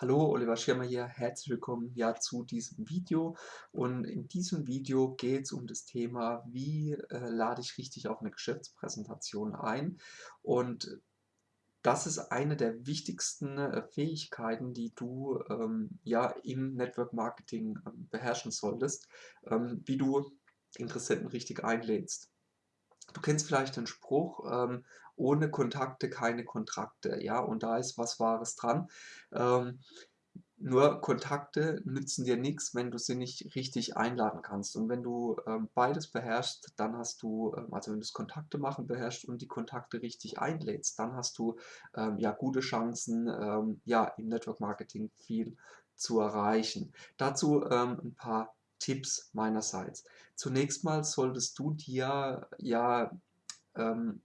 Hallo, Oliver Schirmer hier, herzlich willkommen ja zu diesem Video. Und in diesem Video geht es um das Thema, wie äh, lade ich richtig auf eine Geschäftspräsentation ein. Und das ist eine der wichtigsten äh, Fähigkeiten, die du ähm, ja im Network Marketing äh, beherrschen solltest, ähm, wie du Interessenten richtig einlädst. Du kennst vielleicht den Spruch, ähm, ohne Kontakte keine Kontrakte, ja, und da ist was Wahres dran. Ähm, nur Kontakte nützen dir nichts, wenn du sie nicht richtig einladen kannst. Und wenn du ähm, beides beherrschst, dann hast du, ähm, also wenn du das Kontakte machen beherrschst und die Kontakte richtig einlädst, dann hast du ähm, ja gute Chancen, ähm, ja im Network Marketing viel zu erreichen. Dazu ähm, ein paar Tipps meinerseits. Zunächst mal solltest du dir ja, ähm,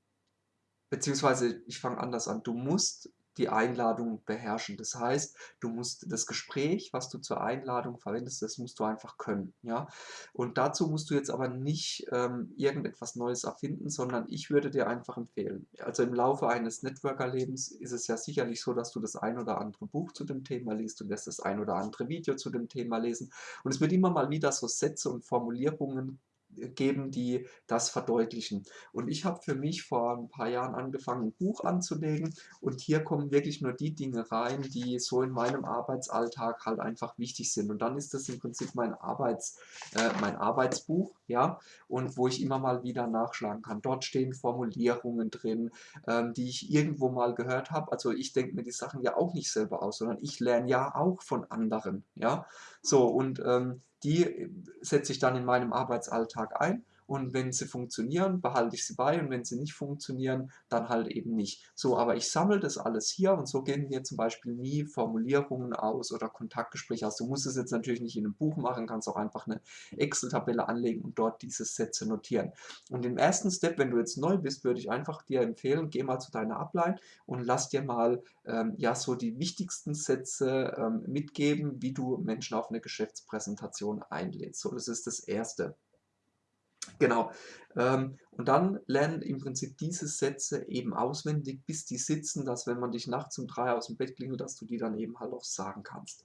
beziehungsweise ich fange anders an, du musst die Einladung beherrschen. Das heißt, du musst das Gespräch, was du zur Einladung verwendest, das musst du einfach können. Ja? Und dazu musst du jetzt aber nicht ähm, irgendetwas Neues erfinden, sondern ich würde dir einfach empfehlen. Also im Laufe eines Networker-Lebens ist es ja sicherlich so, dass du das ein oder andere Buch zu dem Thema liest, du wirst das ein oder andere Video zu dem Thema lesen und es wird immer mal wieder so Sätze und Formulierungen geben, die das verdeutlichen. Und ich habe für mich vor ein paar Jahren angefangen, ein Buch anzulegen und hier kommen wirklich nur die Dinge rein, die so in meinem Arbeitsalltag halt einfach wichtig sind. Und dann ist das im Prinzip mein, Arbeits, äh, mein Arbeitsbuch, ja, und wo ich immer mal wieder nachschlagen kann. Dort stehen Formulierungen drin, ähm, die ich irgendwo mal gehört habe. Also ich denke mir die Sachen ja auch nicht selber aus, sondern ich lerne ja auch von anderen, ja. So, und ähm, die setze ich dann in meinem Arbeitsalltag ein und wenn sie funktionieren, behalte ich sie bei und wenn sie nicht funktionieren, dann halt eben nicht. So, aber ich sammle das alles hier und so gehen mir zum Beispiel nie Formulierungen aus oder Kontaktgespräche aus. Du musst es jetzt natürlich nicht in einem Buch machen, kannst auch einfach eine Excel-Tabelle anlegen und dort diese Sätze notieren. Und im ersten Step, wenn du jetzt neu bist, würde ich einfach dir empfehlen, geh mal zu deiner Ablein und lass dir mal ähm, ja so die wichtigsten Sätze ähm, mitgeben, wie du Menschen auf eine Geschäftspräsentation einlädst. So, das ist das Erste. Genau. Ähm, und dann lernen im Prinzip diese Sätze eben auswendig, bis die sitzen, dass wenn man dich nachts um drei aus dem Bett klingelt, dass du die dann eben halt auch sagen kannst.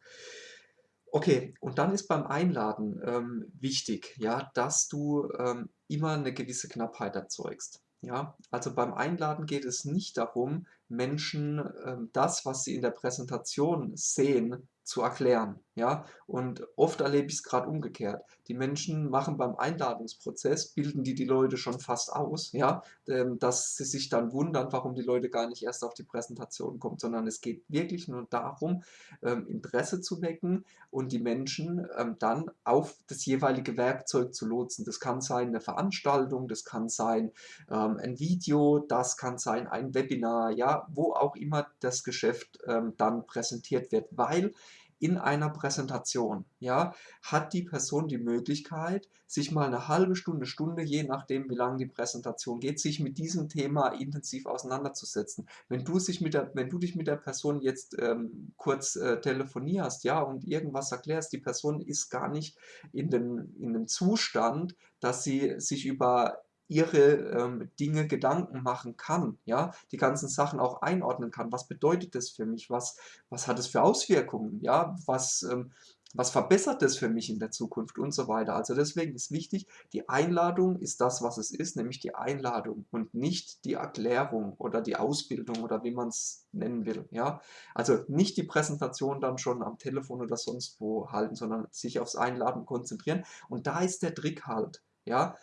Okay, und dann ist beim Einladen ähm, wichtig, ja, dass du ähm, immer eine gewisse Knappheit erzeugst. Ja, also beim Einladen geht es nicht darum, Menschen ähm, das, was sie in der Präsentation sehen, zu erklären. Ja? Und oft erlebe ich es gerade umgekehrt. Die Menschen machen beim Einladungsprozess, bilden die die Leute schon fast aus, ja? Ähm, dass sie sich dann wundern, warum die Leute gar nicht erst auf die Präsentation kommen, sondern es geht wirklich nur darum, ähm, Interesse zu wecken und die Menschen ähm, dann auf das jeweilige Werkzeug zu lotsen. Das kann sein eine Veranstaltung, das kann sein ein Video, das kann sein ein Webinar, ja, wo auch immer das Geschäft dann präsentiert wird, weil in einer Präsentation, ja, hat die Person die Möglichkeit, sich mal eine halbe Stunde, Stunde, je nachdem wie lange die Präsentation geht, sich mit diesem Thema intensiv auseinanderzusetzen. Wenn du, sich mit der, wenn du dich mit der Person jetzt ähm, kurz äh, telefonierst, ja, und irgendwas erklärst, die Person ist gar nicht in dem, in dem Zustand, dass sie sich über ihre ähm, Dinge Gedanken machen kann, ja, die ganzen Sachen auch einordnen kann. Was bedeutet das für mich? Was, was hat es für Auswirkungen? Ja, was, ähm, was verbessert das für mich in der Zukunft und so weiter. Also deswegen ist wichtig, die Einladung ist das, was es ist, nämlich die Einladung und nicht die Erklärung oder die Ausbildung oder wie man es nennen will. Ja? Also nicht die Präsentation dann schon am Telefon oder sonst wo halten, sondern sich aufs Einladen konzentrieren. Und da ist der Trick halt. Ja,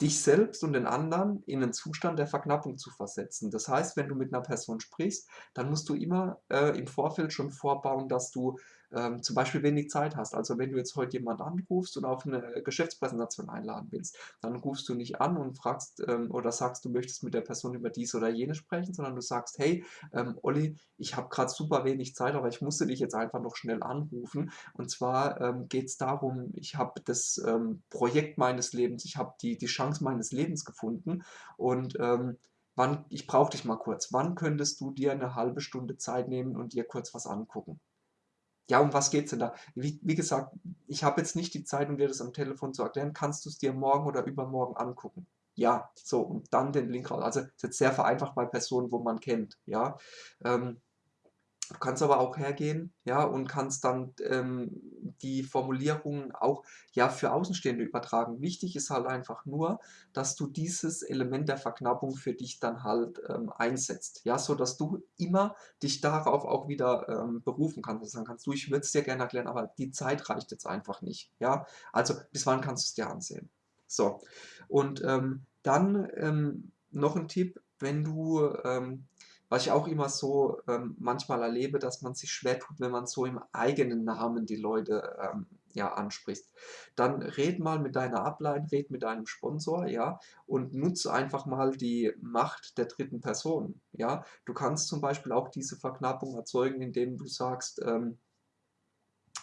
dich selbst und den anderen in einen Zustand der Verknappung zu versetzen. Das heißt, wenn du mit einer Person sprichst, dann musst du immer äh, im Vorfeld schon vorbauen, dass du ähm, zum Beispiel wenig Zeit hast. Also wenn du jetzt heute jemand anrufst und auf eine Geschäftspräsentation einladen willst, dann rufst du nicht an und fragst ähm, oder sagst, du möchtest mit der Person über dies oder jenes sprechen, sondern du sagst, hey, ähm, Olli, ich habe gerade super wenig Zeit, aber ich musste dich jetzt einfach noch schnell anrufen. Und zwar ähm, geht es darum, ich habe das ähm, Projekt meines Lebens, ich habe die, die Chance meines Lebens gefunden und ähm, wann, ich brauche dich mal kurz. Wann könntest du dir eine halbe Stunde Zeit nehmen und dir kurz was angucken? Ja, um was geht's denn da? Wie, wie gesagt, ich habe jetzt nicht die Zeit, um dir das am Telefon zu erklären. Kannst du es dir morgen oder übermorgen angucken? Ja, so, und dann den Link raus. Also, ist jetzt sehr vereinfacht bei Personen, wo man kennt, ja. Ähm, Du kannst aber auch hergehen, ja, und kannst dann, ähm, die Formulierungen auch, ja, für Außenstehende übertragen. Wichtig ist halt einfach nur, dass du dieses Element der Verknappung für dich dann halt, ähm, einsetzt, ja, sodass du immer dich darauf auch wieder, ähm, berufen kannst und sagen kannst: „Du, ich würde es dir gerne erklären, aber die Zeit reicht jetzt einfach nicht“, ja? Also, bis wann kannst du es dir ansehen? So, und, ähm, dann, ähm, noch 'n Tipp, wenn du, ähm was ich auch immer so, ähm, manchmal erlebe, dass man sich schwer tut, wenn man so im eigenen Namen die Leute, ähm, ja, anspricht. Dann red mal mit deiner Upline, red mit deinem Sponsor, ja, und nutze einfach mal die Macht der dritten Person, ja? Du kannst zum Beispiel auch diese Verknappung erzeugen, indem du sagst, ähm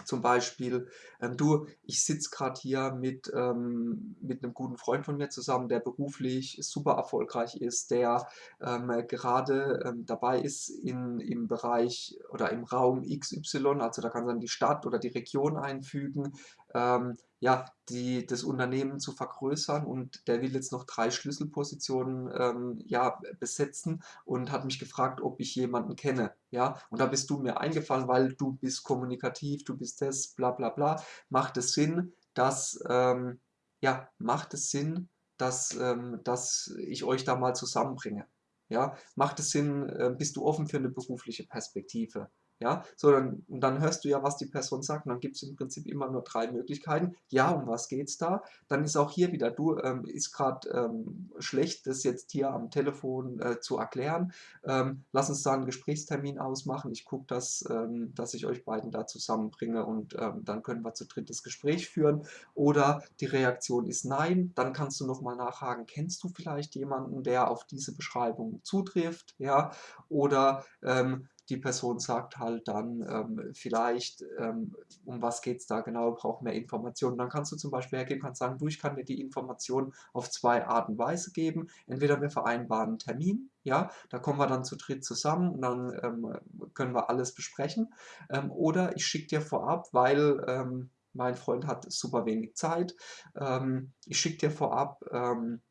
zum Beispiel, ähm, du, ich sitze gerade hier mit, ähm, mit 'nem guten Freund von mir zusammen, der beruflich super erfolgreich ist, der, ähm, gerade, ähm, dabei ist in im Bereich oder im Raum XY, also da kannst du dann die Stadt oder die Region einfügen, ähm, ja, die das Unternehmen zu vergrößern und der will jetzt noch 3 Schlüsselpositionen, ähm, ja, besetzen und hat mich gefragt, ob ich jemanden kenne, ja? Und da bist du mir eingefallen, weil du bist kommunikativ, du bist das, bla bla bla. Macht es Sinn, dass ähm, ja, macht es Sinn, dass ähm, dass ich euch da mal zusammenbringe, ja? Macht es Sinn, äh, bist du offen für 'ne berufliche Perspektive? Ja, so dann und dann hörst du ja, was die Person sagt und dann gibt's im Prinzip immer nur 3 Möglichkeiten. Ja, um was geht's da? Dann ist auch hier wieder: „Du, ähm, ist grad, ähm, schlecht, das jetzt hier am Telefon, äh, zu erklären. Ähm, lass uns da 'n Gesprächstermin ausmachen. Ich gucke, dass ähm, dass ich euch beiden da zusammenbringe und, ähm, dann können wir zu dritt das Gespräch führen.“ Oder die Reaktion ist „Nein“, dann kannst du noch mal nachhaken: „Kennst du vielleicht jemanden, der auf diese Beschreibung zutrifft?“ Ja, oder, ähm, die Person sagt halt dann, ähm, vielleicht, ähm: „Um was geht's da genau? Brauche mehr Informationen.“ Dann kannst du zum Beispiel hergehen und kannst sagen: „Du, ich kann dir die Informationen auf 2 Art und Weise geben. Entweder wir vereinbaren 'n Termin, ja, da kommen wir dann zu dritt zusammen und dann, ähm, können wir alles besprechen. Ähm, oder ich schicke dir vorab, weil, ähm, mein Freund hat super wenig Zeit ähm, ich schicke dir vorab, ähm,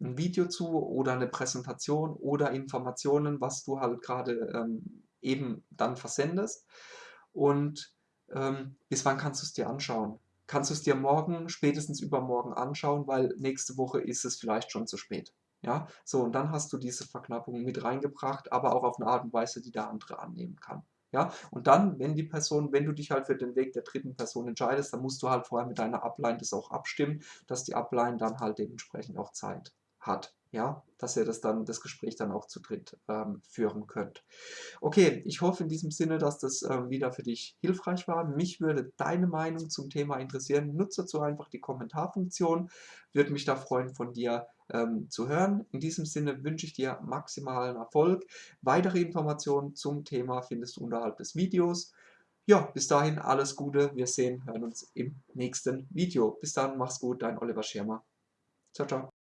'n Video zu oder 'ne Präsentation oder Informationen, was du halt grade, ähm, eben dann versendest. Und, ähm, bis wann kannst du's dir anschauen? Kannst du's dir morgen, spätestens übermorgen anschauen, weil nächste Woche ist es vielleicht schon zu spät, ja? So, und dann hast du diese Verknappung mit reingebracht, aber auch auf 'ne Art und Weise, die der andere annehmen kann, ja? Und dann, wenn die Person wenn du dich halt für den Weg der dritten Person entscheidest, dann musst du halt vorher mit deiner Upline das auch abstimmen, dass die Upline dann halt dementsprechend auch Zeit hat, ja? Dass ihr das dann das Gespräch dann auch zu dritt, ähm, führen könnt. Okay, ich hoffe in diesem Sinne, dass das, ähm, wieder für dich hilfreich war. Mich würde deine Meinung zum Thema interessieren. Nutze dazu einfach die Kommentarfunktion. Würde mich da freuen, von dir, ähm, zu hören. In diesem Sinne wünsche ich dir maximalen Erfolg. Weitere Informationen zum Thema findest du unterhalb des Videos. Ja, bis dahin alles Gute. Wir sehen hören uns im nächsten Video. Bis dann, mach's gut, dein Oliver Schirmer. Tschau, tschau.